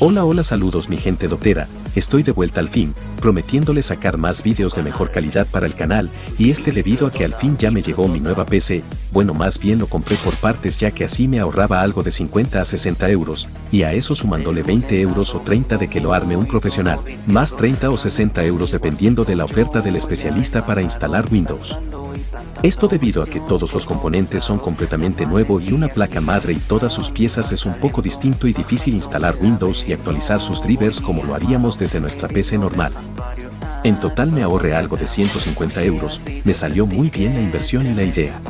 Hola hola saludos mi gente dotera, estoy de vuelta al fin, prometiéndole sacar más vídeos de mejor calidad para el canal, y este debido a que al fin ya me llegó mi nueva PC, bueno más bien lo compré por partes ya que así me ahorraba algo de 50 a 60 euros, y a eso sumándole 20 euros o 30 de que lo arme un profesional, más 30 o 60 euros dependiendo de la oferta del especialista para instalar Windows. Esto debido a que todos los componentes son completamente nuevo y una placa madre y todas sus piezas es un poco distinto y difícil instalar Windows y actualizar sus drivers como lo haríamos desde nuestra PC normal. En total me ahorré algo de 150 euros, me salió muy bien la inversión y la idea.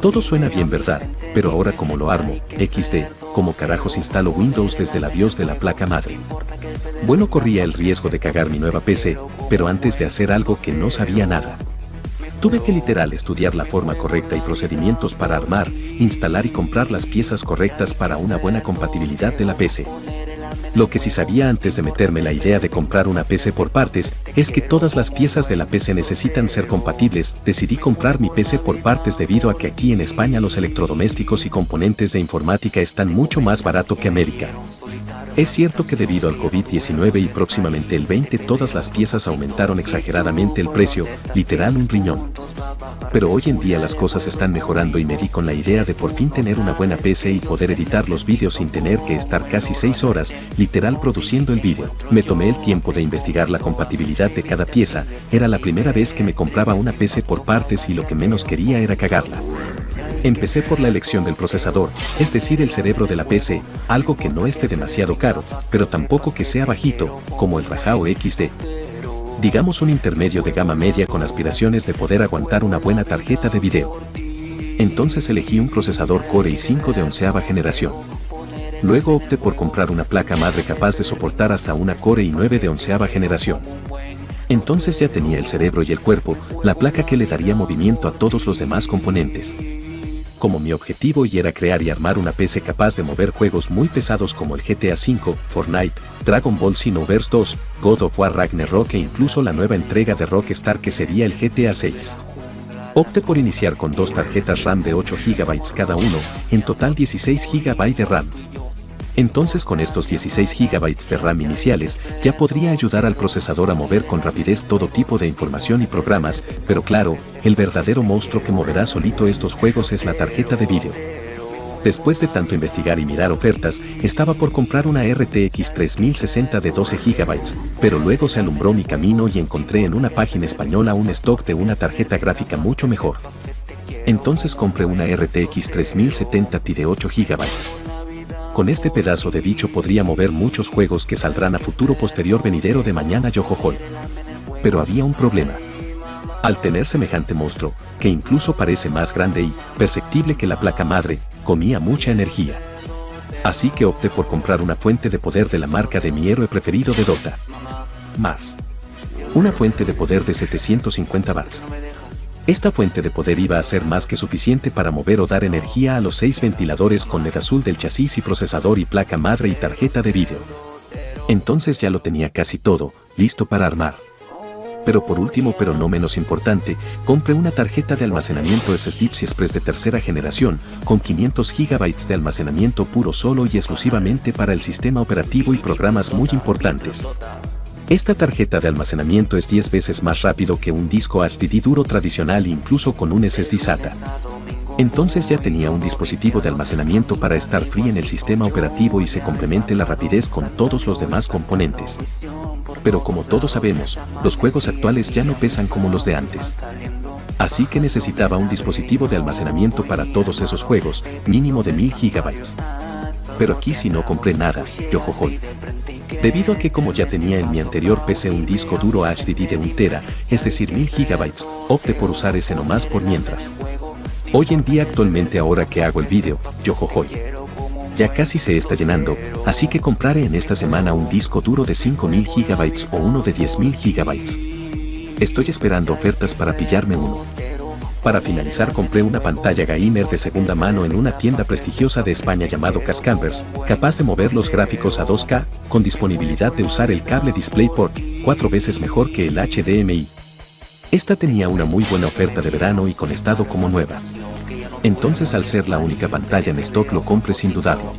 Todo suena bien verdad, pero ahora como lo armo, XD, como carajos instalo Windows desde la BIOS de la placa madre. Bueno corría el riesgo de cagar mi nueva PC, pero antes de hacer algo que no sabía nada. Tuve que literal estudiar la forma correcta y procedimientos para armar, instalar y comprar las piezas correctas para una buena compatibilidad de la PC. Lo que sí sabía antes de meterme la idea de comprar una PC por partes, es que todas las piezas de la PC necesitan ser compatibles, decidí comprar mi PC por partes debido a que aquí en España los electrodomésticos y componentes de informática están mucho más barato que América. Es cierto que debido al COVID-19 y próximamente el 20 todas las piezas aumentaron exageradamente el precio, literal un riñón. Pero hoy en día las cosas están mejorando y me di con la idea de por fin tener una buena PC y poder editar los vídeos sin tener que estar casi 6 horas, literal produciendo el vídeo. Me tomé el tiempo de investigar la compatibilidad de cada pieza, era la primera vez que me compraba una PC por partes y lo que menos quería era cagarla. Empecé por la elección del procesador, es decir el cerebro de la PC, algo que no esté demasiado caro, pero tampoco que sea bajito, como el Rajao XD. Digamos un intermedio de gama media con aspiraciones de poder aguantar una buena tarjeta de video. Entonces elegí un procesador Core i5 de onceava generación. Luego opté por comprar una placa madre capaz de soportar hasta una Core i9 de onceava generación. Entonces ya tenía el cerebro y el cuerpo, la placa que le daría movimiento a todos los demás componentes como mi objetivo y era crear y armar una PC capaz de mover juegos muy pesados como el GTA V, Fortnite, Dragon Ball Xenoverse 2, God of War Ragnarok e incluso la nueva entrega de Rockstar que sería el GTA 6. Opte por iniciar con dos tarjetas RAM de 8 GB cada uno, en total 16 GB de RAM. Entonces con estos 16 GB de RAM iniciales, ya podría ayudar al procesador a mover con rapidez todo tipo de información y programas, pero claro, el verdadero monstruo que moverá solito estos juegos es la tarjeta de vídeo. Después de tanto investigar y mirar ofertas, estaba por comprar una RTX 3060 de 12 GB, pero luego se alumbró mi camino y encontré en una página española un stock de una tarjeta gráfica mucho mejor. Entonces compré una RTX 3070 Ti de 8 GB. Con este pedazo de bicho podría mover muchos juegos que saldrán a futuro posterior venidero de mañana Yojojoy. Pero había un problema. Al tener semejante monstruo, que incluso parece más grande y perceptible que la placa madre, comía mucha energía. Así que opté por comprar una fuente de poder de la marca de mi héroe preferido de Dota. Más. Una fuente de poder de 750 watts. Esta fuente de poder iba a ser más que suficiente para mover o dar energía a los seis ventiladores con LED azul del chasis y procesador y placa madre y tarjeta de vídeo. Entonces ya lo tenía casi todo, listo para armar. Pero por último pero no menos importante, compré una tarjeta de almacenamiento SSD Express de tercera generación, con 500 GB de almacenamiento puro solo y exclusivamente para el sistema operativo y programas muy importantes. Esta tarjeta de almacenamiento es 10 veces más rápido que un disco HDD duro tradicional incluso con un SSD SATA. Entonces ya tenía un dispositivo de almacenamiento para estar free en el sistema operativo y se complemente la rapidez con todos los demás componentes. Pero como todos sabemos, los juegos actuales ya no pesan como los de antes. Así que necesitaba un dispositivo de almacenamiento para todos esos juegos, mínimo de 1000 GB. Pero aquí si no compré nada, yo jojoy. Debido a que como ya tenía en mi anterior PC un disco duro HDD de 1 tera, es decir 1000 GB, opté por usar ese nomás por mientras. Hoy en día actualmente ahora que hago el vídeo, yo jojoy. Ya casi se está llenando, así que compraré en esta semana un disco duro de 5000 GB o uno de 10000 GB. Estoy esperando ofertas para pillarme uno. Para finalizar compré una pantalla gamer de segunda mano en una tienda prestigiosa de España llamado Cascambers, capaz de mover los gráficos a 2K, con disponibilidad de usar el cable DisplayPort, cuatro veces mejor que el HDMI. Esta tenía una muy buena oferta de verano y con estado como nueva. entonces al ser la única pantalla en stock lo compre sin dudarlo.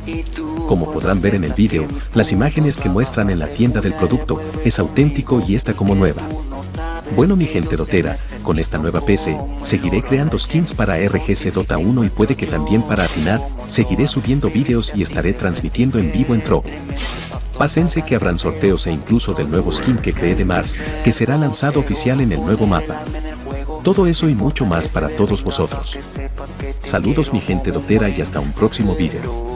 Como podrán ver en el vídeo, las imágenes que muestran en la tienda del producto es auténtico y está como nueva. Bueno mi gente dotera, con esta nueva PC, seguiré creando skins para RGC Dota 1 y puede que también para Afinar, seguiré subiendo vídeos y estaré transmitiendo en vivo en Tro. Pásense que habrán sorteos e incluso del nuevo skin que creé de Mars, que será lanzado oficial en el nuevo mapa. Todo eso y mucho más para todos vosotros. Saludos mi gente dotera y hasta un próximo vídeo.